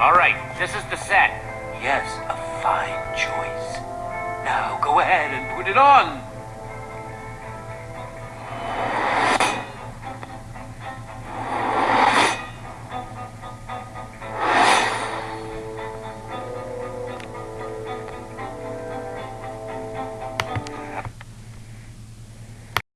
All right, this is the set. Yes, a fine choice. Now go ahead and put it on.